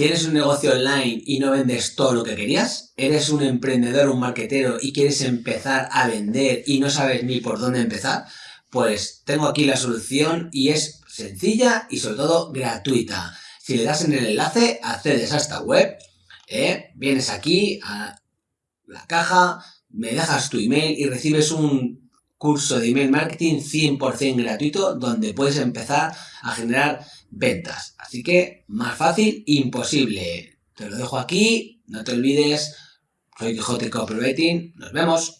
¿Tienes un negocio online y no vendes todo lo que querías? ¿Eres un emprendedor, un marketero y quieres empezar a vender y no sabes ni por dónde empezar? Pues tengo aquí la solución y es sencilla y sobre todo gratuita. Si le das en el enlace, accedes a esta web, ¿eh? vienes aquí a la caja, me dejas tu email y recibes un curso de email marketing 100% gratuito donde puedes empezar a generar ventas. Así que más fácil, imposible. Te lo dejo aquí, no te olvides, soy Quijote Copywriting, nos vemos.